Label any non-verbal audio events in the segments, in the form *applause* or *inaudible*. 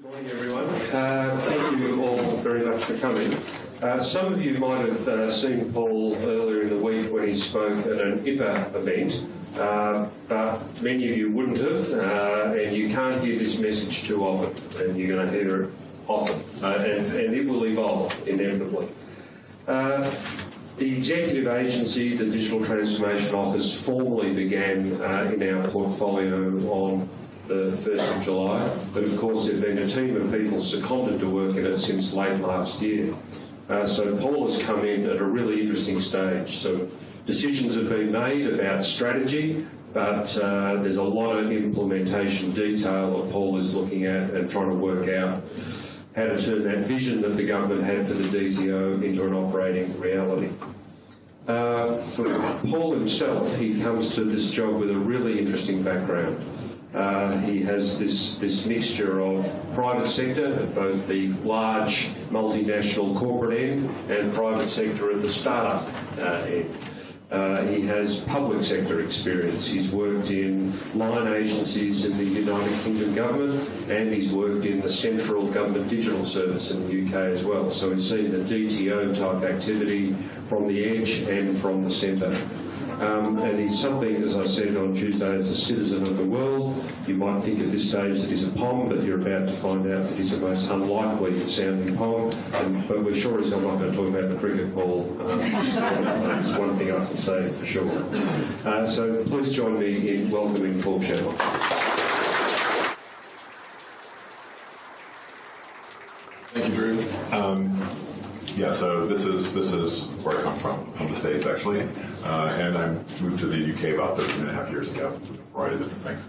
Good morning, everyone. Uh, thank you all very much for coming. Uh, some of you might have uh, seen Paul earlier in the week when he spoke at an IPA event, uh, but many of you wouldn't have, uh, and you can't hear this message too often, and you're going to hear it often, uh, and, and it will evolve inevitably. The executive agency, the Digital Transformation Office, formally began uh, in our portfolio on the 1st of July, but of course there have been a team of people seconded to work in it since late last year. Uh, so Paul has come in at a really interesting stage. So decisions have been made about strategy, but uh, there's a lot of implementation detail that Paul is looking at and trying to work out how to turn that vision that the government had for the DTO into an operating reality. Uh, for Paul himself, he comes to this job with a really interesting background. Uh, he has this, this mixture of private sector both the large multinational corporate end and private sector at the startup uh, end. Uh, he has public sector experience. He's worked in line agencies in the United Kingdom government and he's worked in the central government digital service in the UK as well. So he's seen the DTO type activity from the edge and from the centre. Um, and he's something, as I said on Tuesday, as a citizen of the world. You might think at this stage that he's a POM, but you're about to find out that he's a most unlikely sounding POM. And, but we're sure he's not going to talk about the cricket ball. Um, that's one thing I can say for sure. Uh, so please join me in welcoming Paul Shetler. Thank you, Drew. Um, yeah, so this is this is where I come from, from the States actually, uh, and I moved to the UK about 13 and a half years ago, a variety of different things.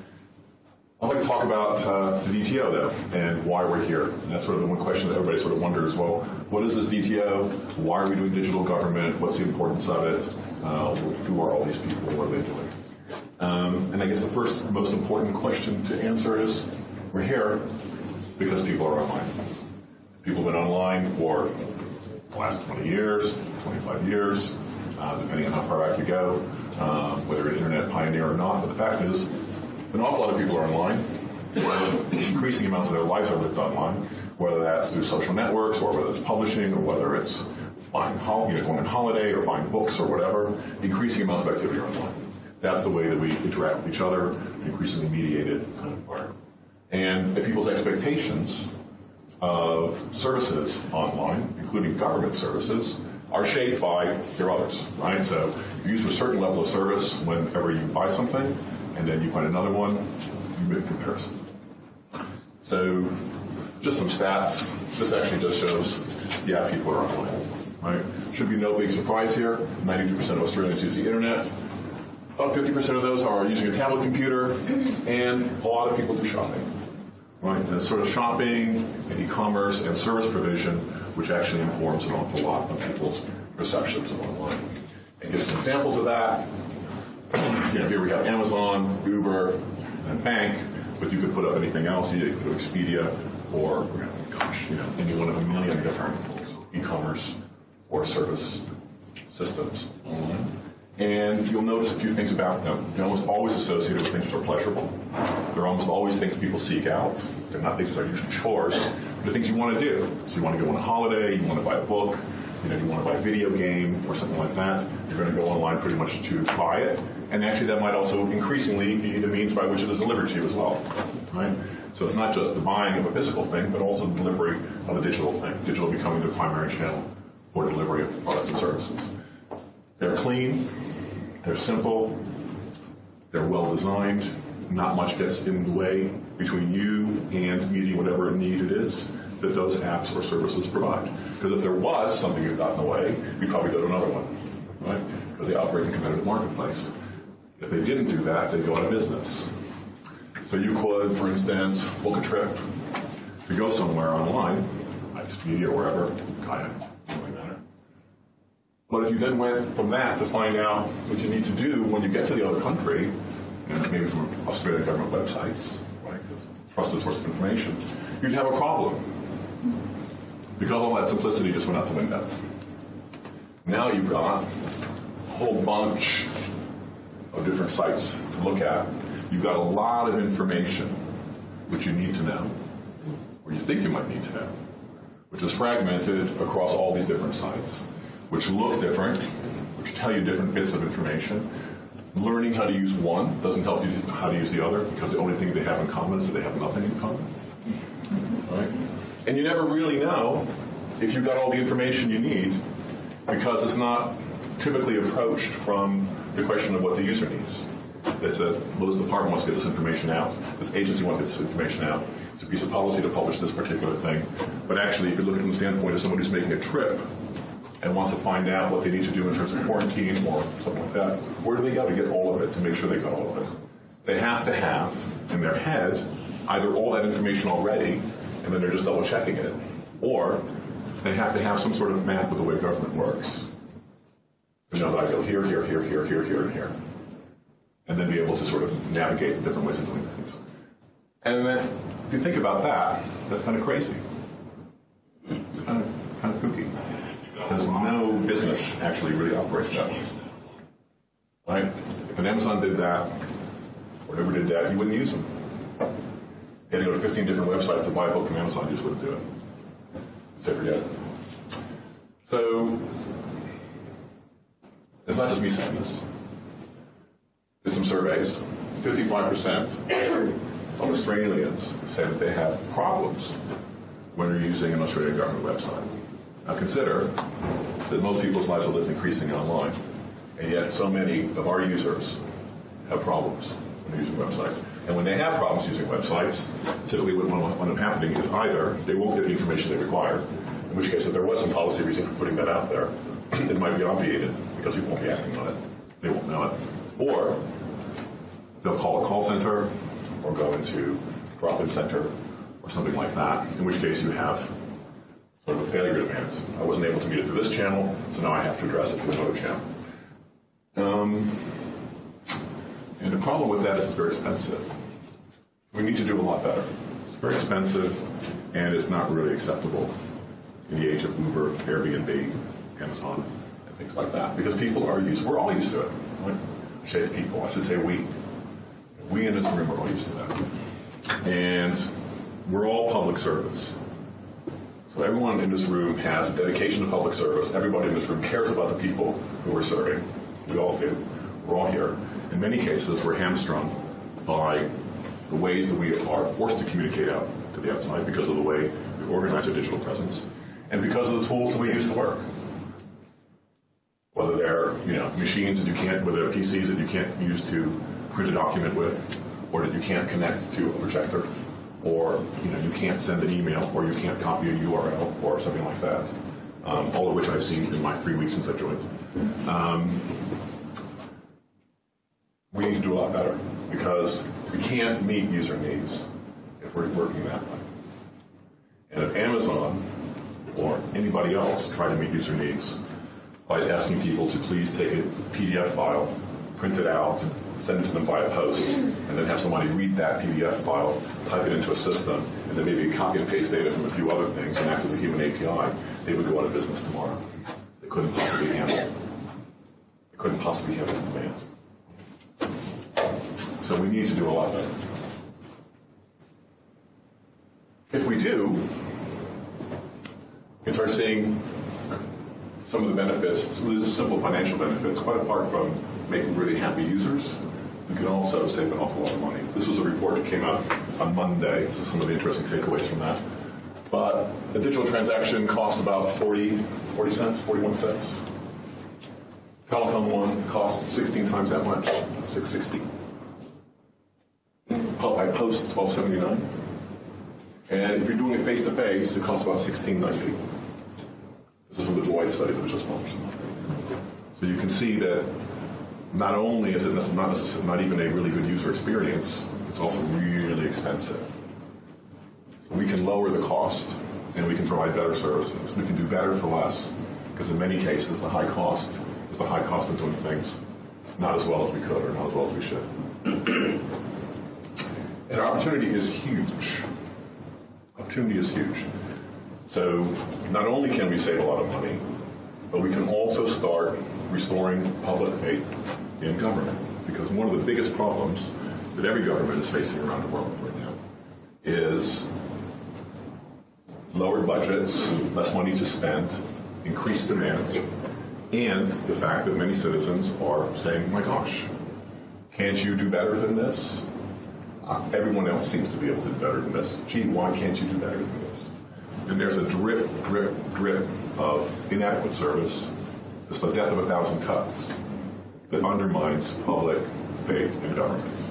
I'd like to talk about uh, the DTO though, and why we're here. And that's sort of the one question that everybody sort of wonders, well, what is this DTO? Why are we doing digital government? What's the importance of it? Uh, who are all these people? What are they doing? Um, and I guess the first most important question to answer is, we're here because people are online. People have been online for the last 20 years, 25 years, uh, depending on how far back you go, um, whether an internet pioneer or not. But the fact is, an awful lot of people are online. Increasing amounts of their lives are lived online, whether that's through social networks or whether it's publishing or whether it's buying, you know, going on holiday or buying books or whatever. Increasing amounts of activity are online. That's the way that we interact with each other, increasingly mediated kind of environment. And people's expectations of services online, including government services, are shaped by your others, right? So you use a certain level of service whenever you buy something, and then you find another one, you make a comparison. So just some stats. This actually just shows, yeah, people are online, right? Should be no big surprise here. 92% of Australians use the internet. About 50% of those are using a tablet computer, and a lot of people do shopping right? And it's sort of shopping and e-commerce and service provision, which actually informs an awful lot of people's perceptions of online. And give some examples of that. You know, here we have Amazon, Uber, and bank, but you could put up anything else. You could put Expedia or, gosh, you know, any one of a million different e-commerce or service systems online. And you'll notice a few things about them. They're almost always associated with things that are pleasurable. They're almost always things people seek out. They're not things that are usually chores. They're things you want to do. So you want to go on a holiday, you want to buy a book, you know, you want to buy a video game or something like that. You're going to go online pretty much to buy it. And actually that might also increasingly be the means by which it is delivered to you as well. Right? So it's not just the buying of a physical thing, but also the delivery of a digital thing. Digital becoming the primary channel for delivery of products and services. They're clean, they're simple, they're well designed, not much gets in the way between you and meeting whatever need it is that those apps or services provide. Because if there was something that got in the way, you'd probably go to another one, right? Because they operate in a competitive marketplace. If they didn't do that, they'd go out of business. So you could, for instance, book a trip to go somewhere online, Expedia or wherever, kayak. But if you then went from that to find out what you need to do when you get to the other country, you know, maybe from Australian government websites, right, because trusted source of information, you'd have a problem. Because all that simplicity just went out the window. Now you've got a whole bunch of different sites to look at. You've got a lot of information which you need to know, or you think you might need to know, which is fragmented across all these different sites, which look different, which tell you different bits of information. Learning how to use one doesn't help you how to use the other because the only thing they have in common is that they have nothing in common. Right? And you never really know if you've got all the information you need because it's not typically approached from the question of what the user needs. It's a, well, this department wants to get this information out. This agency wants to get this information out. It's a piece of policy to publish this particular thing. But actually, if you look at it from the standpoint of someone who's making a trip and wants to find out what they need to do in terms of quarantine or something like that, where do they go to get all of it to make sure they got all of it? They have to have in their head either all that information already and then they're just double checking it, or they have to have some sort of map of the way government works. You know that I go here, here, here, here, here, here, and here. And then be able to sort of navigate the different ways of doing things. And then, if you think about that, that's kind of crazy. It's kind of kind of kooky. Because no business actually really operates that way. Right? If an Amazon did that, or whoever did that, you wouldn't use them. You had to go to 15 different websites to buy a book from Amazon, you just wouldn't do it. So forget it. So, it's not just me saying this. Did some surveys. 55% of Australians say that they have problems when they're using an Australian government website. Now consider that most people's lives are lived increasingly online, and yet so many of our users have problems when using websites. And when they have problems using websites, typically what will end up happening is either they won't get the information they require, in which case if there was some policy reason for putting that out there, *clears throat* it might be obviated because people won't be acting on it. They won't know it. Or they'll call a call center or go into drop-in center or something like that, in which case you have sort of a failure demand. I wasn't able to meet it through this channel, so now I have to address it through another channel. Um, and the problem with that is it's very expensive. We need to do a lot better. It's very expensive, and it's not really acceptable in the age of Uber, Airbnb, Amazon, and things like that. Because people are used, we're all used to it. I say people, I should say we. We in this room are all used to that. And we're all public servants. So everyone in this room has a dedication to public service. Everybody in this room cares about the people who we're serving. We all do. We're all here. In many cases, we're hamstrung by the ways that we are forced to communicate out to the outside because of the way we organize our digital presence and because of the tools that we use to work. Whether they're you know machines that you can't, whether PCs that you can't use to print a document with, or that you can't connect to a projector, or you know you can't send an email, or you can't copy a URL, or something like that. Um, all of which I've seen in my three weeks since I joined. Um, we need to do a lot better because we can't meet user needs if we're working that way. And if Amazon or anybody else try to meet user needs by asking people to please take a PDF file, print it out, send it to them via post, and then have somebody read that PDF file, type it into a system, and then maybe copy and paste data from a few other things and act as a human API, they would go out of business tomorrow. They couldn't possibly handle it. They couldn't possibly handle the demands. So we need to do a lot better. If we do, we can start seeing some of the benefits. These are simple financial benefits, quite apart from making really happy users. you can also save an awful lot of money. This was a report that came out on Monday. This is some of the interesting takeaways from that. But a digital transaction costs about 40, 40 cents, 41 cents. Telephone one costs 16 times that much, 660. By post, 1279. And if you're doing it face to face, it costs about 1690. This is from the Deloitte study that was just published. So you can see that not only is it not, not even a really good user experience, it's also really expensive. We can lower the cost and we can provide better services. We can do better for less because in many cases the high cost is the high cost of doing things not as well as we could or not as well as we should. *clears throat* and opportunity is huge. Opportunity is huge. So not only can we save a lot of money, but we can also start restoring public faith in government. Because one of the biggest problems that every government is facing around the world right now is lower budgets, less money to spend, increased demands, and the fact that many citizens are saying, my gosh, can't you do better than this? Uh, everyone else seems to be able to do better than this. Gee, why can't you do better than this? And there's a drip, drip, drip of inadequate service. It's the death of a thousand cuts that undermines public faith in government.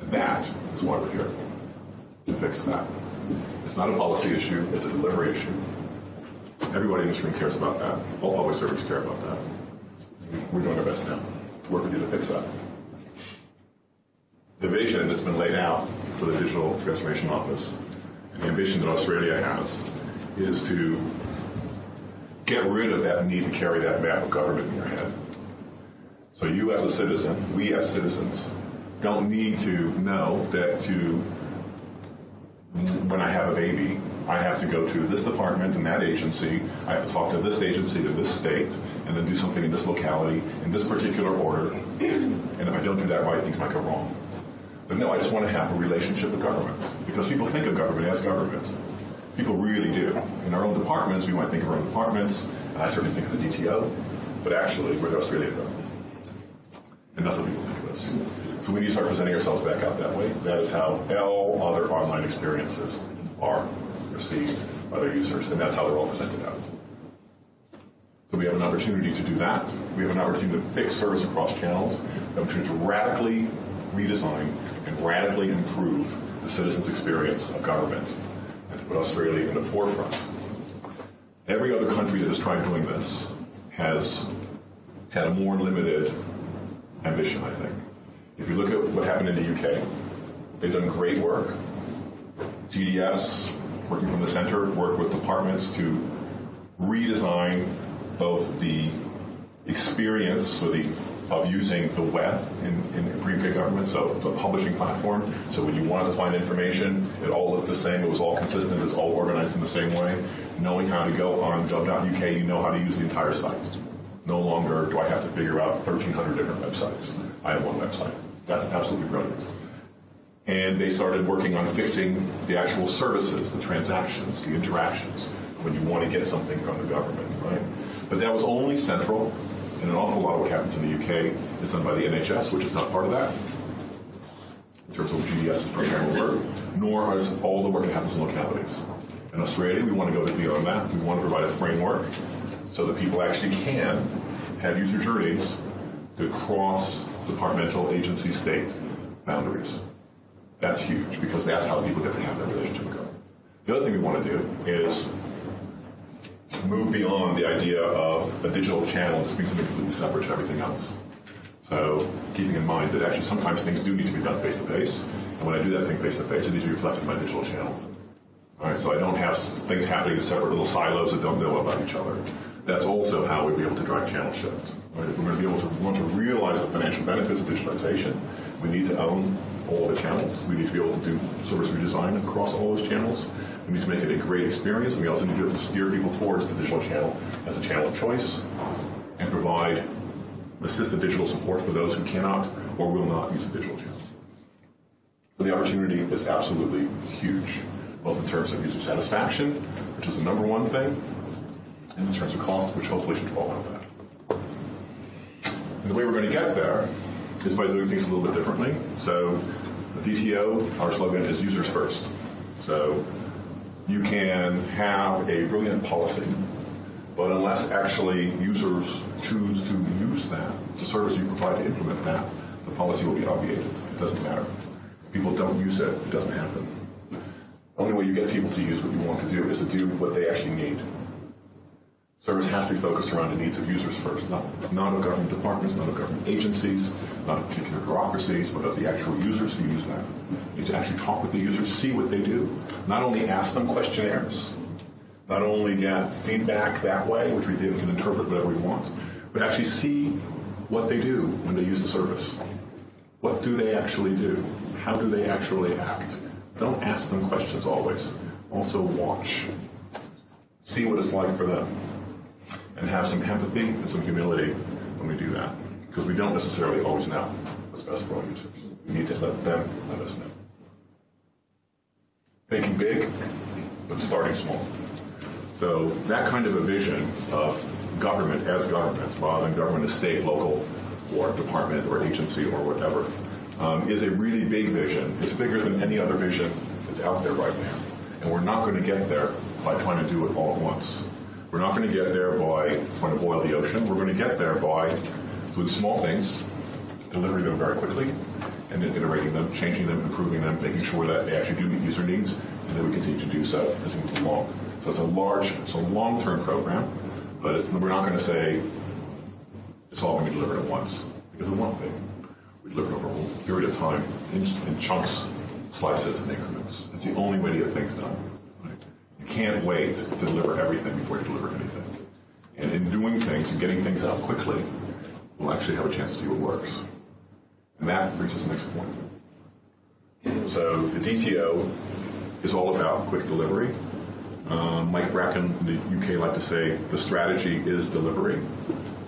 And that is why we're here, to fix that. It's not a policy issue, it's a delivery issue. Everybody in this room cares about that. All public servants care about that. We're doing our best now to work with you to fix that. The vision that's been laid out for the Digital Transformation Office, and the ambition that Australia has, is to get rid of that need to carry that map of government in your head. So you as a citizen, we as citizens, don't need to know that to when I have a baby, I have to go to this department and that agency. I have to talk to this agency to this state, and then do something in this locality in this particular order. And if I don't do that right, things might go wrong. But no, I just want to have a relationship with government because people think of government as government. People really do. In our own departments, we might think of our own departments, and I certainly think of the DTO, but actually, we're the Australian government. And that's what people think of us. So we need to start presenting ourselves back out that way. That is how all other online experiences are received by their users, and that's how they're all presented out. So we have an opportunity to do that. We have an opportunity to fix service across channels, an opportunity to radically redesign and radically improve the citizens' experience of government, and to put Australia in the forefront. Every other country that has tried doing this has had a more limited ambition, I think. If you look at what happened in the UK, they've done great work. GDS, working from the center, worked with departments to redesign both the experience or the of using the web in, in pre-K government, so the publishing platform. So when you wanted to find information, it all looked the same, it was all consistent, it was all organized in the same way. Knowing how to go on gov.uk, you know how to use the entire site. No longer do I have to figure out 1,300 different websites. I have one website. That's absolutely brilliant. And they started working on fixing the actual services, the transactions, the interactions, when you want to get something from the government, right? But that was only central, and an awful lot of what happens in the UK is done by the NHS, which is not part of that, in terms of GDS's program work, nor is all the work that happens in localities. In Australia, we want to go beyond that. We want to provide a framework so that people actually can have user journeys that cross departmental agency state boundaries. That's huge because that's how people get to have that relationship government. The other thing we want to do is move beyond the idea of a digital channel just being something completely separate to everything else. So keeping in mind that actually sometimes things do need to be done face to face, and when I do that thing face to face, it needs to be reflected in my digital channel. All right, so I don't have things happening in separate little silos that don't know about each other. That's also how we'll be able to drive channel shift. Right? If we're going to be able to want to realize the financial benefits of digitalization, we need to own all the channels. We need to be able to do service redesign across all those channels. We need to make it a great experience, and we also need to be able to steer people towards the digital channel as a channel of choice and provide assisted digital support for those who cannot or will not use the digital channel. So the opportunity is absolutely huge, both in terms of user satisfaction, which is the number one thing, in terms of cost, which hopefully should fall out of that. And the way we're going to get there is by doing things a little bit differently. So, the our slogan is users first. So, you can have a brilliant policy, but unless actually users choose to use that, the service you provide to implement that, the policy will be obviated. It doesn't matter. People don't use it, it doesn't happen. The only way you get people to use what you want to do is to do what they actually need. Service has to be focused around the needs of users first, not, not of government departments, not of government agencies, not of particular bureaucracies, but of the actual users who use that. You need to actually talk with the users, see what they do. Not only ask them questionnaires, not only get feedback that way, which we then can interpret whatever we want, but actually see what they do when they use the service. What do they actually do? How do they actually act? Don't ask them questions always. Also watch. See what it's like for them and have some empathy and some humility when we do that. Because we don't necessarily always know what's best for our users. We need to let them let us know. Thinking big, but starting small. So that kind of a vision of government as government, rather than government as state, local, or department, or agency, or whatever, um, is a really big vision. It's bigger than any other vision that's out there right now. And we're not going to get there by trying to do it all at once. We're not going to get there by trying to boil the ocean. We're going to get there by doing small things, delivering them very quickly, and then iterating them, changing them, improving them, making sure that they actually do meet user needs, and then we continue to do so as we move along. So it's a large, it's a long-term program, but we're not going to say it's all going to be delivered at once because it won't be. We deliver it over a whole period of time in, in chunks, slices, and increments. It's the only way to get things done. Can't wait to deliver everything before you deliver anything. And in doing things and getting things out quickly, we'll actually have a chance to see what works. And that brings us to the next point. So the DTO is all about quick delivery. Um, Mike Bracken in the UK like to say the strategy is delivery,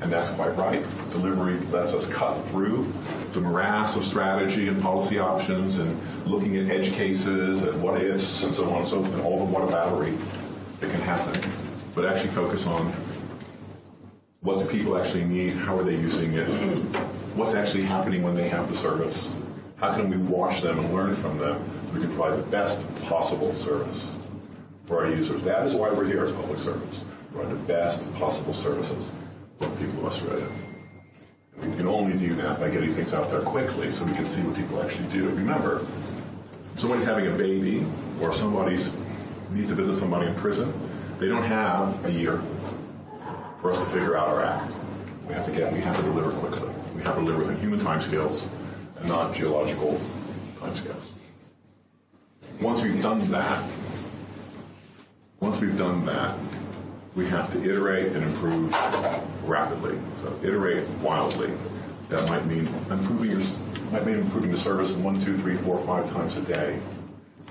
and that's quite right. Delivery lets us cut through the morass of strategy and policy options and looking at edge cases and what ifs and so on and so forth, and all the what battery that can happen, but actually focus on what do people actually need, how are they using it, what's actually happening when they have the service, how can we watch them and learn from them so we can provide the best possible service for our users. That is why we're here as public servants, provide the best possible services the people of Australia. We can only do that by getting things out there quickly so we can see what people actually do. Remember, somebody's having a baby or somebody's needs to visit somebody in prison, they don't have a year for us to figure out our act. We have to get, we have to deliver quickly. We have to deliver within human timescales and not geological timescales. Once we've done that, once we've done that, we have to iterate and improve rapidly. So iterate wildly. That might mean improving your might mean improving the service one, two, three, four, five times a day.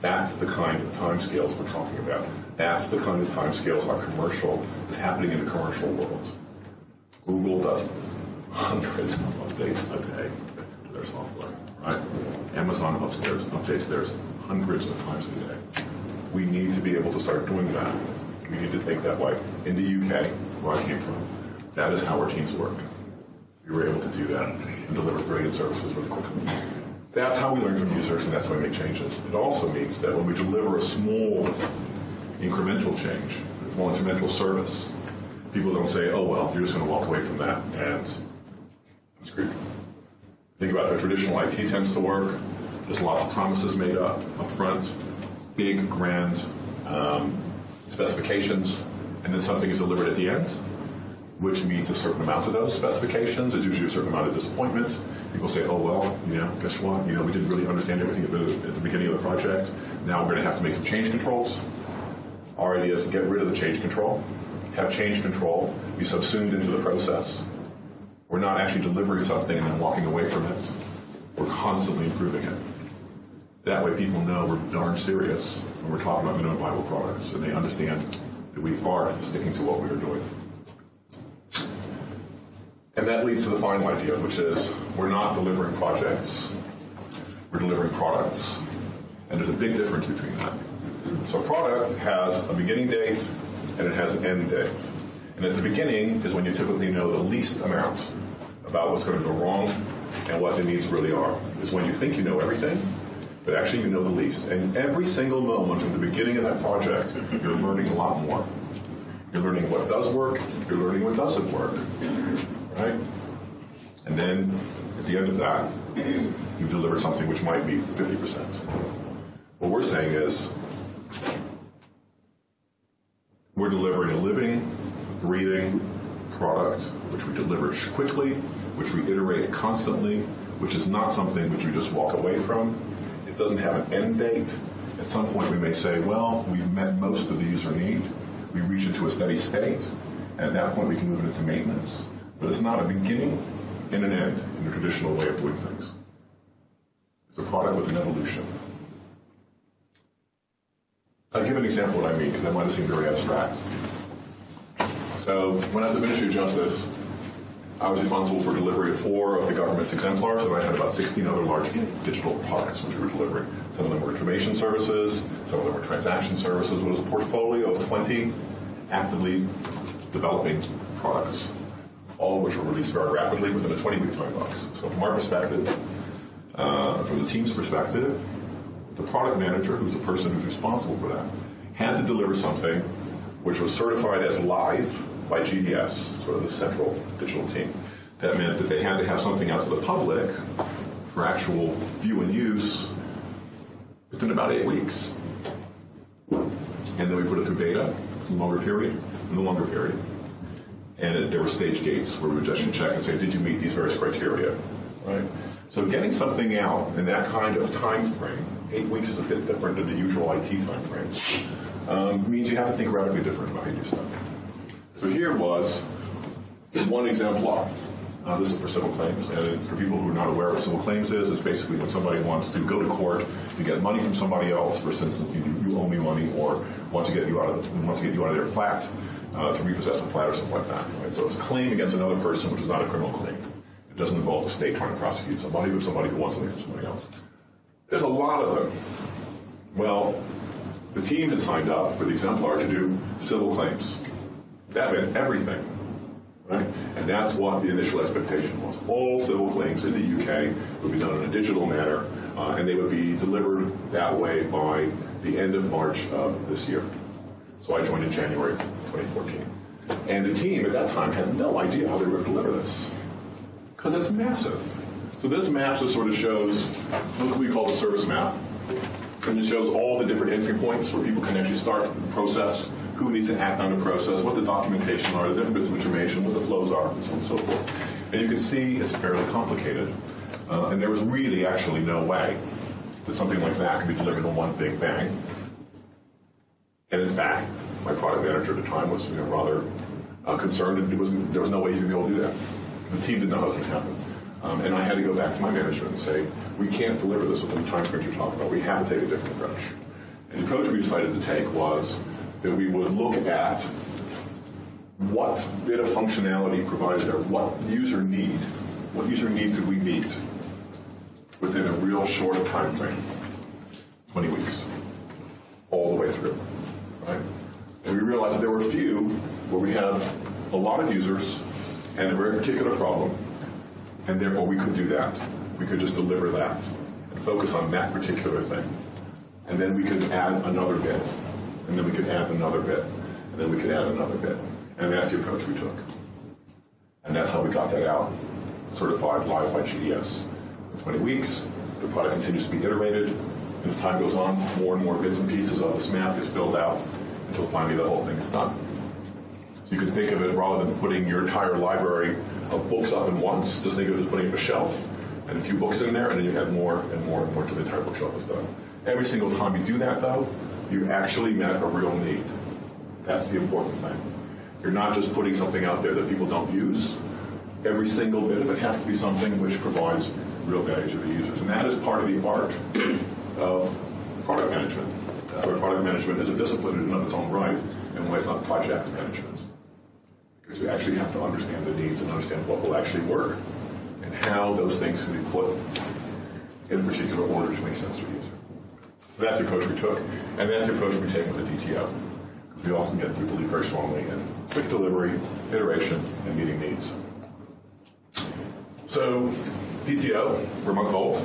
That's the kind of timescales we're talking about. That's the kind of timescales our commercial is happening in the commercial world. Google does hundreds of updates a day to their software, right? Amazon upstairs updates theirs hundreds of times a day. We need to be able to start doing that. We need to think that way. In the UK, where I came from, that is how our teams work. We were able to do that and deliver brilliant services really quickly. That's how we learn from users, and that's how we make changes. It also means that when we deliver a small incremental change, a small incremental service, people don't say, oh, well, you're just going to walk away from that and I'm screwed. Think about how traditional IT tends to work. There's lots of promises made up up front, big, grand um, specifications, and then something is delivered at the end, which meets a certain amount of those specifications. There's usually a certain amount of disappointment. People say, oh, well, you know, guess what? You know, we didn't really understand everything at the, beginning of the project. Now we're going to have to make some change controls. Our idea is to get rid of the change control, have change control be subsumed into the process. We're not actually delivering something and then walking away from it. We're constantly improving it. That way people know we're darn serious when we're talking about minimum viable products and they understand that we are sticking to what we are doing. And that leads to the final idea, which is we're not delivering projects, we're delivering products. And there's a big difference between that. So a product has a beginning date and it has an end date. And at the beginning is when you typically know the least amount about what's going to go wrong and what the needs really are. Is when you think you know everything, but actually you know the least. And every single moment from the beginning of that project, you're learning a lot more. You're learning what does work, you're learning what doesn't work. Right? And then at the end of that, you've delivered something which might be 50%. What we're saying is we're delivering a living, breathing product which we deliver quickly, which we iterate constantly, which is not something which we just walk away from. It doesn't have an end date. At some point, we may say, well, we've met most of the user need. We reach into a steady state. And at that point, we can move it into maintenance. But it's not a beginning and an end in the traditional way of doing things. It's a product with an evolution. I'll give an example of what I mean because that might have seemed very abstract. So when I was at Ministry of Justice, I was responsible for delivery of four of the government's exemplars, and I had about 16 other large digital products which we were delivering. Some of them were information services, some of them were transaction services. It was a portfolio of 20 actively developing products, all of which were released very rapidly within a 20-week time box. So from our perspective, uh, from the team's perspective, the product manager, who's the person who's responsible for that, had to deliver something which was certified as live by GDS, sort of the central digital team. That meant that they had to have something out to the public for actual view and use within about eight weeks. And then we put it through beta, longer period, and the longer period. And it, there were stage gates where we would just check and say, did you meet these various criteria? Right? So getting something out in that kind of time frame, eight weeks is a bit different than the usual IT time frame, um, means you have to think radically different about how you do stuff. So here was one exemplar. Uh, this is for civil claims, and for people who are not aware of what civil claims is, it's basically when somebody wants to go to court to get money from somebody else. For instance, you, you owe me money, or wants to get you out of wants to get you out of their flat uh, to repossess a flat or something like that. Right? So it's a claim against another person, which is not a criminal claim. It doesn't involve the state trying to prosecute somebody, but somebody who wants something from somebody else. There's a lot of them. Well, the team had signed up for the exemplar to do civil claims. That meant everything, right? And that's what the initial expectation was. All civil claims in the UK would be done in a digital manner, uh, and they would be delivered that way by the end of March of this year. So I joined in January 2014. And the team at that time had no idea how they were going to deliver this, because it's massive. So this map just sort of shows what we call the service map. And it shows all the different entry points where people can actually start the process, who needs to act on the process, what the documentation are, the different bits of information, what the flows are, and so on and so forth. And you can see it's fairly complicated. Uh, and there was really actually no way that something like that could be delivered in one big bang. And in fact, my product manager at the time was you know, rather uh, concerned that was, there was no way he would be able to do that. The team didn't know how it was going to happen. Um, and I had to go back to my management and say, we can't deliver this within the time frames you're talking about. We have to take a different approach. And the approach we decided to take was that we would look at what bit of functionality provided there, what user need, what user need could we meet within a real short time frame, 20 weeks, all the way through, right? And we realized that there were a few where we had a lot of users and a very particular problem, and therefore we could do that. We could just deliver that and focus on that particular thing. And then we could add another bit, and then we could add another bit, and then we could add another bit. And that's the approach we took. And that's how we got that out, certified live by GDS. For 20 weeks, the product continues to be iterated, and as time goes on, more and more bits and pieces of this map is built out until finally the whole thing is done. So you can think of it rather than putting your entire library of books up in once, just think of it as putting a shelf and a few books in there, and then you have more and more and more until the entire bookshelf is done. Every single time you do that, though, you actually met a real need. That's the important thing. You're not just putting something out there that people don't use. Every single bit of it has to be something which provides real value to the users. And that is part of the art of product management. That's product management is a discipline in and of its own right, and why it's not project management. Because you actually have to understand the needs and understand what will actually work and how those things can be put in particular order to make sense for user. So that's the approach we took, and that's the approach we take with the DTO. We often get we believe very strongly in quick delivery, iteration, and meeting needs. So, DTO, we're a month old.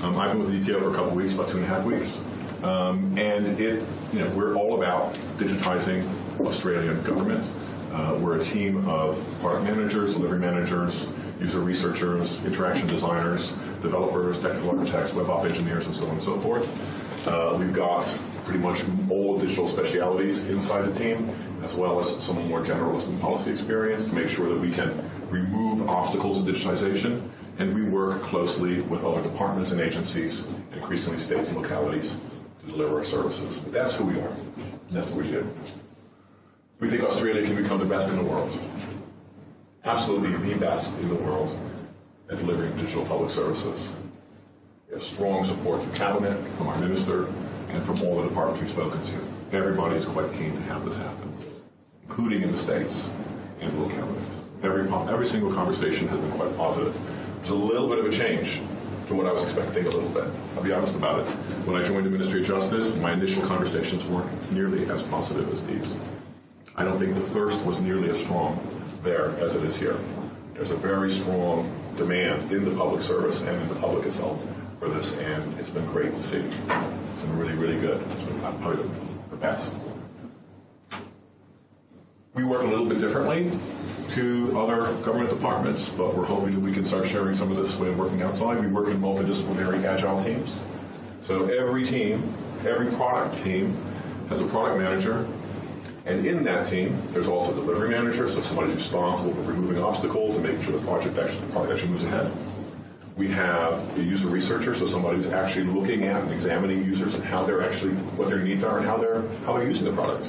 Um, I've been with the DTO for a couple weeks, about two and a half weeks. Um, and it, you know, we're all about digitizing Australian government. Uh, we're a team of product managers, delivery managers, user researchers, interaction designers, developers, technical architects, web app engineers, and so on and so forth. Uh, we've got pretty much all digital specialities inside the team, as well as some more generalist and policy experience to make sure that we can remove obstacles to digitization. And we work closely with other departments and agencies, increasingly states and localities, to deliver our services. But that's who we are. That's what we do. We think Australia can become the best in the world. Absolutely the best in the world at delivering digital public services. Have strong support from Cabinet, from our Minister, and from all the departments we've spoken to. Everybody is quite keen to have this happen, including in the states and localities. Every, every single conversation has been quite positive. There's a little bit of a change from what I was expecting a little bit. I'll be honest about it. When I joined the Ministry of Justice, my initial conversations weren't nearly as positive as these. I don't think the thirst was nearly as strong there as it is here. There's a very strong demand in the public service and in the public itself for this, and it's been great to see. It's been really, really good. It's been probably the, the best. We work a little bit differently to other government departments, but we're hoping that we can start sharing some of this way of working outside. We work in multidisciplinary agile teams. So every team, every product team has a product manager, and in that team, there's also a delivery manager, so somebody's responsible for removing obstacles and making sure the project actually, the product actually moves ahead. We have a user researcher, so somebody who's actually looking at and examining users and how they're actually, what their needs are and how they're, how they're using the product.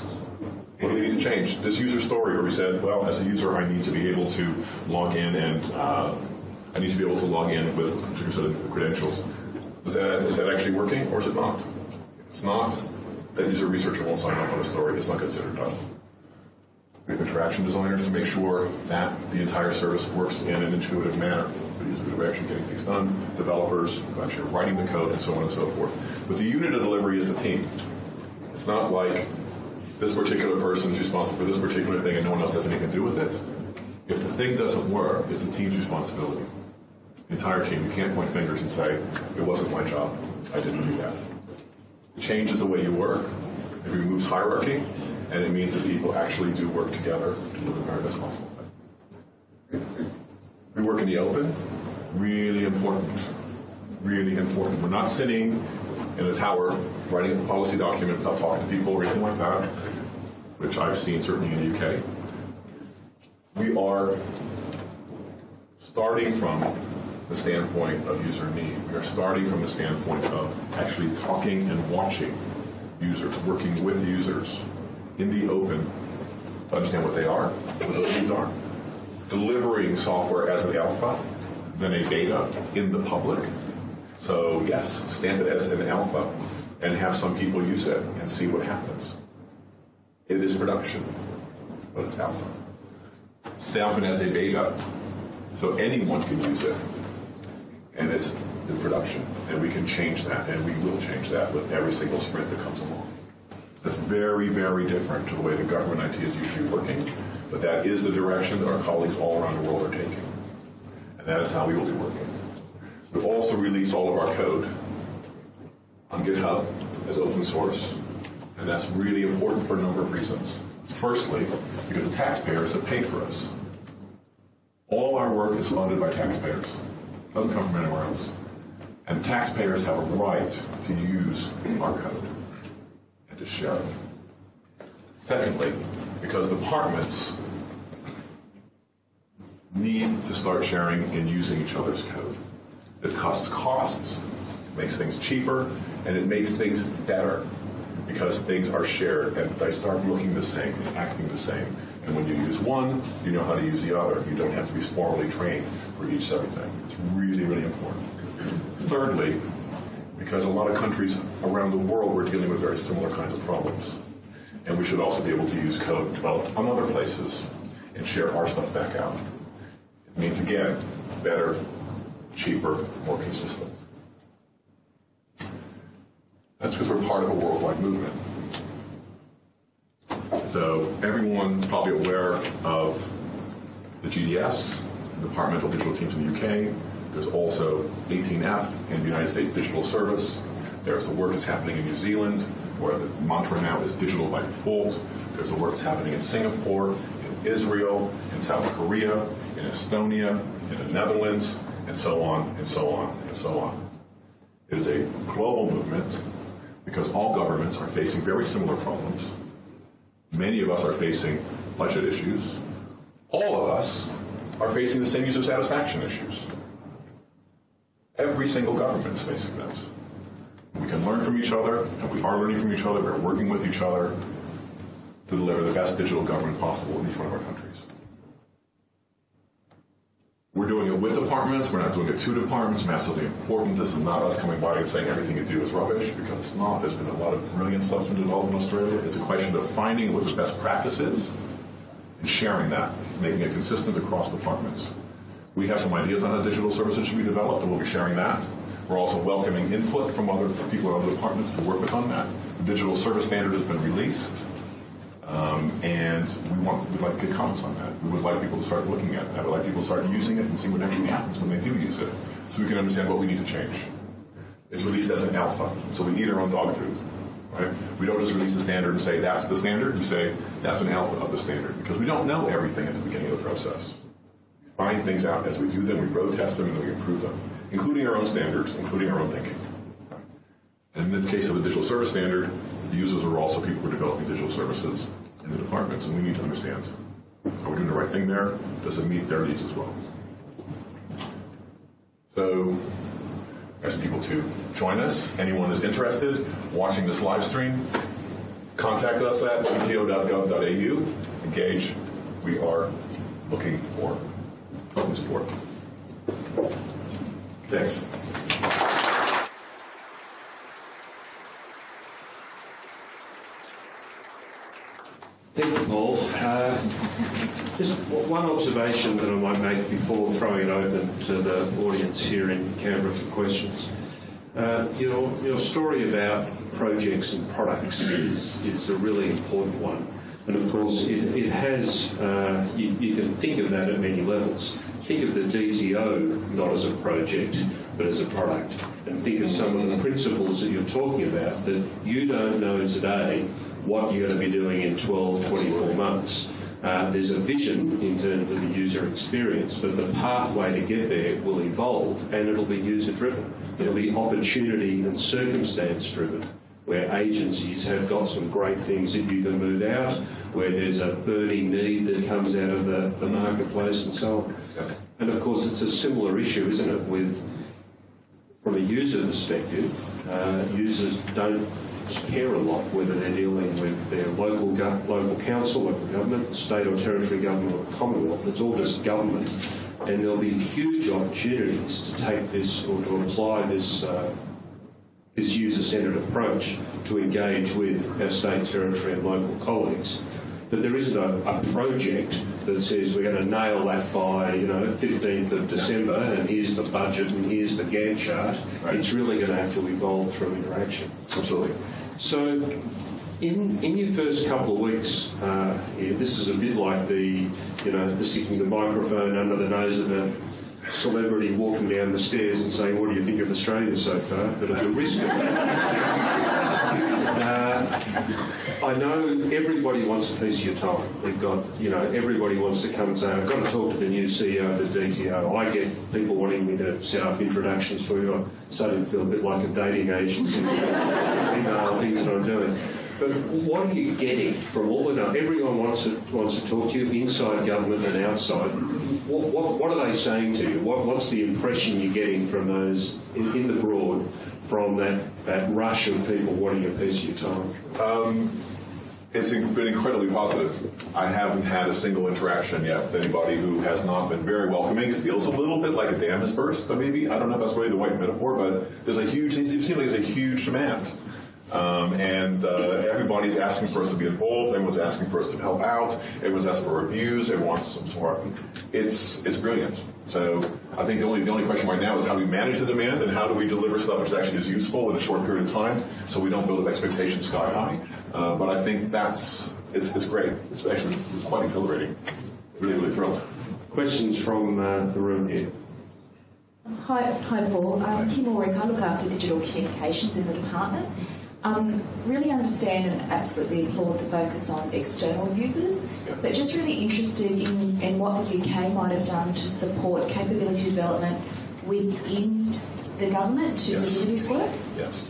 What do we need to change? This user story where we said, well, as a user, I need to be able to log in and uh, I need to be able to log in with a particular set of credentials. Is that, is that actually working or is it not? It's not, that user researcher won't sign off on a story. It's not considered done. We have interaction designers to make sure that the entire service works in an intuitive manner. Users are actually getting things done, developers actually writing the code, and so on and so forth. But the unit of delivery is the team. It's not like this particular person is responsible for this particular thing and no one else has anything to do with it. If the thing doesn't work, it's the team's responsibility. The entire team. You can't point fingers and say, it wasn't my job. I didn't do that. It changes the way you work. It removes hierarchy, and it means that people actually do work together to do the very best possible. We work in the open. Really important. Really important. We're not sitting in a tower writing a policy document without talking to people or anything like that, which I've seen certainly in the UK. We are starting from the standpoint of user need. We are starting from the standpoint of actually talking and watching users, working with users in the open to understand what they are, what those needs are, delivering software as an alpha, then a beta in the public. So yes, stand it as an alpha and have some people use it and see what happens. It is production, but it's alpha. Stamp it as a beta, so anyone can use it, and it's in production, and we can change that, and we will change that with every single sprint that comes along. That's very, very different to the way the government IT is usually working, but that is the direction that our colleagues all around the world are taking, and that is how we will be working. We also release all of our code on GitHub as open source, and that's really important for a number of reasons. Firstly, because the taxpayers have paid for us. All our work is funded by taxpayers. It doesn't come from anywhere else. And taxpayers have a right to use our code and to share it. Secondly, because departments need to start sharing and using each other's code. It costs costs, makes things cheaper, and it makes things better because things are shared and they start looking the same and acting the same. And when you use one, you know how to use the other. You don't have to be formally trained for each thing. It's really, really important. Thirdly, because a lot of countries around the world were dealing with very similar kinds of problems. And we should also be able to use code developed on other places and share our stuff back out. Means, again, better, cheaper, more consistent. That's because we're part of a worldwide movement. So everyone's probably aware of the GDS, Departmental Digital Teams in the UK. There's also 18F in the United States Digital Service. There's the work that's happening in New Zealand, where the mantra now is digital by default. There's the work that's happening in Singapore, in Israel, in South Korea, in Estonia, in the Netherlands, and so on, and so on, and so on. It is a global movement because all governments are facing very similar problems. Many of us are facing budget issues. All of us are facing the same user satisfaction issues. Every single government is facing this. We can learn from each other, and we are learning from each other. We're working with each other to deliver the best digital government possible in each one of our countries. We're doing it with departments. We're not doing it to departments. Massively important. This is not us coming by and saying everything you do is rubbish because it's not. There's been a lot of brilliant stuff been developed in Australia. It's a question of finding what the best practice is and sharing that, making it consistent across departments. We have some ideas on how digital services should be developed, and we'll be sharing that. We're also welcoming input from other people in other departments to work with on that. The digital service standard has been released. Um, and we want, we'd like to get comments on that. We would like people to start looking at that. We'd like people to start using it and see what actually happens when they do use it, so we can understand what we need to change. It's released as an alpha, so we eat our own dog food. Right? We don't just release the standard and say that's the standard. We say that's an alpha of the standard because we don't know everything at the beginning of the process. We find things out as we do them, we road test them, and we improve them, including our own standards, including our own thinking. And in the case of the digital service standard, the users are also people who are developing digital services in the departments, and we need to understand are we doing the right thing there? Does it meet their needs as well? So, ask people to join us. Anyone is interested watching this live stream, contact us at dto.gov.au. Engage. We are looking for open support. Thanks. Thank you, Paul. Uh, just one observation that I might make before throwing it open to the audience here in Canberra for questions. Uh, your, your story about projects and products is, is a really important one. And of course, it, it has, uh, you, you can think of that at many levels. Think of the DTO not as a project, but as a product. And think of some of the principles that you're talking about that you don't know today what you're going to be doing in 12, 24 months. Uh, there's a vision in terms of the user experience, but the pathway to get there will evolve and it'll be user driven. It'll be opportunity and circumstance driven, where agencies have got some great things that you can move out, where there's a burning need that comes out of the, the marketplace and so on. And of course, it's a similar issue, isn't it, with from a user perspective, uh, users don't care a lot whether they're dealing with their local local council, local government, state or territory government, or Commonwealth. It's all just government, and there'll be huge opportunities to take this or to apply this. Uh, this user-centred approach to engage with our state, territory and local colleagues. But there isn't a, a project that says we're going to nail that by, you know, 15th of December and here's the budget and here's the Gantt chart. Right. It's really going to have to evolve through interaction. Absolutely. So, in, in your first couple of weeks, uh, here, this is a bit like the, you know, the sticking the microphone under the nose of a celebrity walking down the stairs and saying, "What do you think of Australia so far?" But at the risk of *laughs* uh, I know everybody wants a piece of your time. We've got, you know, everybody wants to come and say, I've got to talk to the new CEO of the DTO. I get people wanting me to set up introductions for you. I'm starting to feel a bit like a dating agency, *laughs* email things that I'm doing. But what are you getting from all of the, everyone wants to, wants to talk to you inside government and outside. What, what, what are they saying to you? What, what's the impression you're getting from those in, in the broad from that, that rush of people wanting a piece of your time? Um, it's been incredibly positive. I haven't had a single interaction yet with anybody who has not been very welcoming. It feels a little bit like a dam has burst, maybe. I don't know if that's really the right metaphor, but there's a huge, it seems like there's a huge demand. Um, and uh, everybody's asking for us to be involved. Everyone's asking for us to help out. Everyone's asking for reviews. Everyone wants some support. It's it's brilliant. So I think the only the only question right now is how do we manage the demand and how do we deliver stuff which actually is useful in a short period of time, so we don't build up expectations sky high. Uh, but I think that's it's, it's great. It's actually quite exhilarating. Really really thrilled. Questions from uh, the room here? Hi, hi Paul. I'm Kim Ulrich. I look after digital communications in the department. Um, really understand and absolutely applaud the focus on external users, but just really interested in, in what the UK might have done to support capability development within the government to Yes. deliver this work. Yes.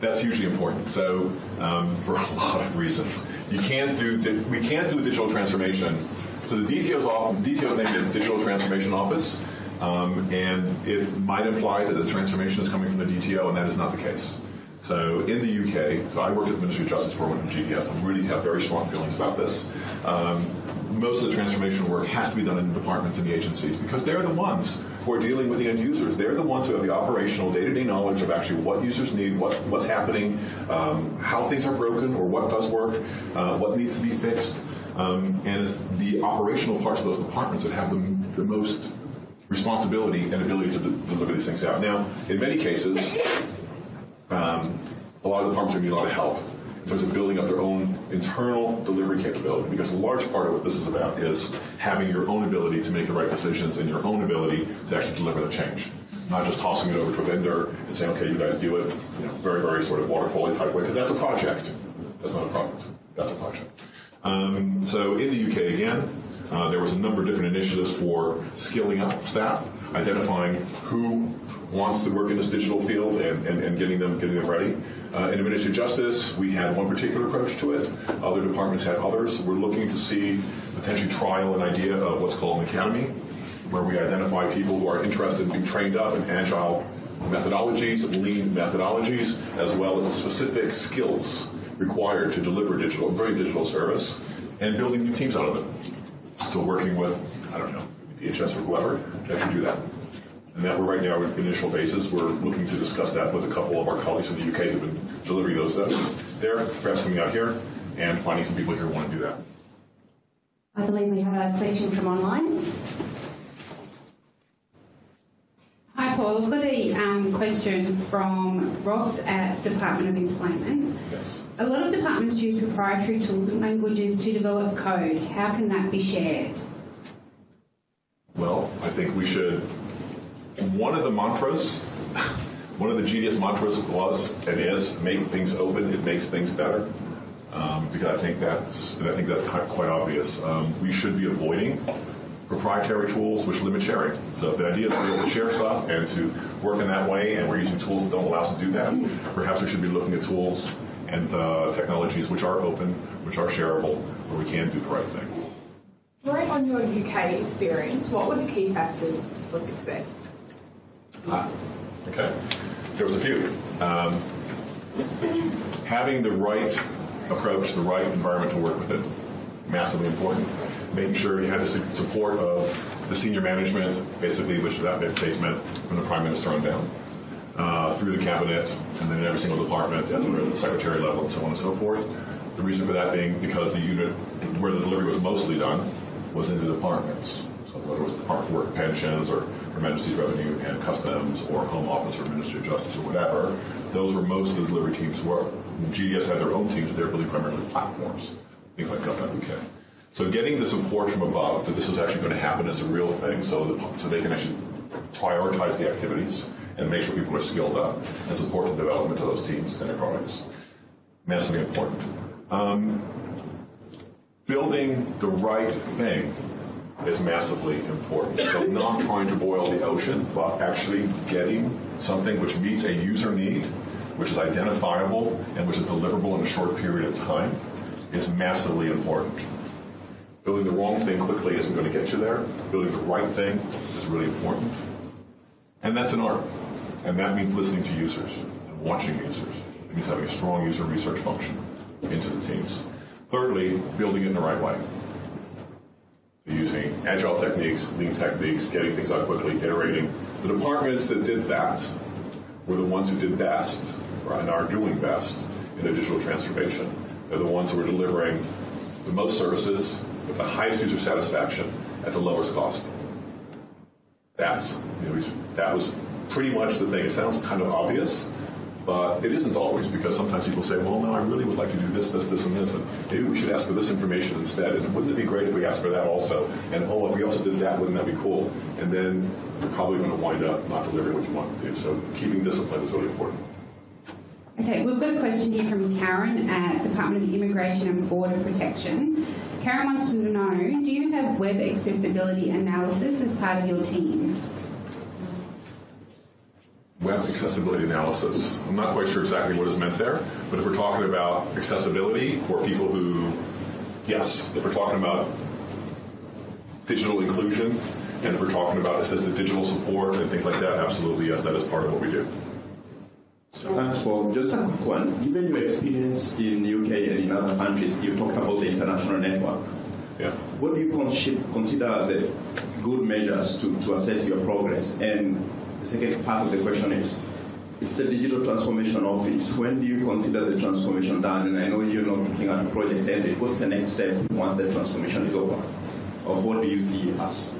That's hugely important. So, um, for a lot of reasons, you can't do di- we can't do a digital transformation. So the DTO's off, DTO's name is Digital Transformation Office, um, and it might imply that the transformation is coming from the DTO, and that is not the case. So in the UK, so I worked at the Ministry of Justice for one GDS, and really have very strong feelings about this. Um, most of the transformation work has to be done in the departments and the agencies because they're the ones who are dealing with the end users. They're the ones who have the operational day-to-day knowledge of actually what users need, what, what's happening, um, how things are broken or what does work, uh, what needs to be fixed. Um, and it's the operational parts of those departments that have the, the most responsibility and ability to de- deliver these things out. Now, in many cases, um, a lot of the farms are going to need a lot of help. in terms of building up their own internal delivery capability. Because a large part of what this is about is having your own ability to make the right decisions and your own ability to actually deliver the change. Not just tossing it over to a vendor and saying, okay, you guys do it, you know, very, very sort of waterfall type way, because that's a project. That's not a product. That's a project. Um, so in the UK again, uh, there was a number of different initiatives for skilling up staff, identifying who wants to work in this digital field and, and, and getting them getting them ready. Uh, in Administrative Justice, we had one particular approach to it. Other departments had others. We're looking to see potentially trial an idea of what's called an academy, where we identify people who are interested in being trained up in agile methodologies, lean methodologies, as well as the specific skills required to deliver digital, very digital service, and building new teams out of it. So working with, I don't know, DHS or whoever to actually do that. And that we're right now in initial phases. We're looking to discuss that with a couple of our colleagues in the UK who've been delivering those steps there, perhaps coming out here, and finding some people here who want to do that. I believe we have a question from online. Hi, Paul. I've got a um, question from Ross at Department of Employment. Yes. A lot of departments use proprietary tools and languages to develop code. How can that be shared? Well, I think we should. One of the mantras, one of the GDS mantras was and is make things open. It makes things better. Um, because I think that's and I think that's quite, obvious. Um, we should be avoiding proprietary tools which limit sharing. So if the idea is to be able to share stuff and to work in that way, and we're using tools that don't allow us to do that, perhaps we should be looking at tools and uh, technologies which are open, which are shareable, where we can do the right thing. Drawing on your UK experience, what were the key factors for success? Ah, okay. There was a few. Um, having the right approach, the right environment to work with it, massively important. Making sure you had the support of the senior management, basically, which that case meant from the prime minister on down, uh, through the cabinet, and then every single department at the secretary level, and so on and so forth. The reason for that being because the unit where the delivery was mostly done was in the departments. So whether it was the Department for Work and Pensions or Her Majesty's Revenue and Customs or Home Office or Ministry of Justice or whatever, those were most of the delivery teams were. GDS had their own teams, but they were really primarily platforms, things like Gov.uk. So getting the support from above that this is actually going to happen as a real thing so, so they can actually prioritize the activities and make sure people are skilled up and support the development of those teams and their products. Massively important. Um, building the right thing is massively important. So not trying to boil the ocean, but actually getting something which meets a user need, which is identifiable and which is deliverable in a short period of time is massively important. Building the wrong thing quickly isn't going to get you there. Building the right thing is really important. And that's an art. And that means listening to users and watching users. It means having a strong user research function into the teams. Thirdly, building it in the right way. Using agile techniques, lean techniques, getting things out quickly, iterating. The departments that did that were the ones who did best, and are doing best, in the digital transformation. They're the ones who are delivering the most services with the highest user satisfaction at the lowest cost. That's you know, that was pretty much the thing. It sounds kind of obvious, but it isn't always because sometimes people say, "Well, no, I really would like to do this, this, this, and this, and maybe we should ask for this information instead." And wouldn't it be great if we asked for that also? And oh, if we also did that, wouldn't that be cool? And then you're probably going to wind up not delivering what you want to do. So keeping discipline is really important. Okay, we've got a question here from Karen at Department of Immigration and Border Protection. Karen wants to know, do you have web accessibility analysis as part of your team? Web accessibility analysis. I'm not quite sure exactly what is meant there, but if we're talking about accessibility for people who, yes, if we're talking about digital inclusion, and if we're talking about assisted digital support and things like that, absolutely, yes, that is part of what we do. Thanks, Paul. Just a quick one. Given your experience in the UK and in other countries, you talked about the international network. Yeah. What do you consider the good measures to, to assess your progress? And the second part of the question is, it's the digital transformation office. When do you consider the transformation done? And I know you're not looking at the project ended. What's the next step once the transformation is over? Or what do you see as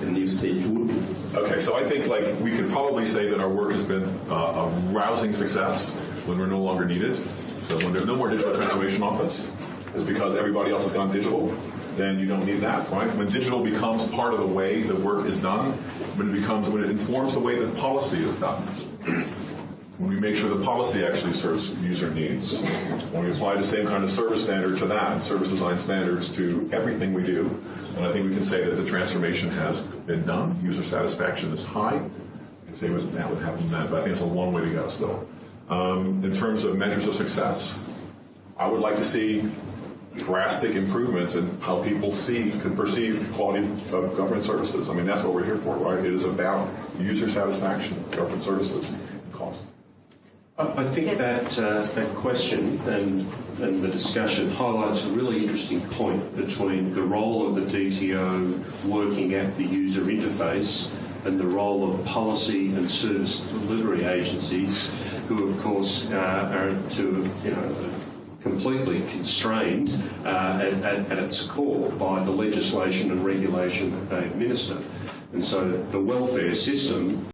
the new stage would be? Okay, so I think like we could probably say that our work has been uh, a rousing success when we're no longer needed. So when there's no more digital transformation office, it's because everybody else has gone digital, then you don't need that, right? When digital becomes part of the way the work is done, when it becomes, when it informs the way that policy is done, *clears throat* when we make sure the policy actually serves user needs, when we apply the same kind of service standard to that, service design standards to everything we do, and I think we can say that the transformation has been done, user satisfaction is high, I can say what that would happen then, but I think it's a long way to go still. Um, in terms of measures of success, I would like to see drastic improvements in how people see, can perceive the quality of government services. I mean, that's what we're here for, right? It is about user satisfaction, government services, and cost. I I think that uh, that question and and the discussion highlights a really interesting point between the role of the DTO working at the user interface and the role of policy and service delivery agencies, who of course uh, are to you know completely constrained uh, at, at, at its core by the legislation and regulation that they administer. And so the welfare system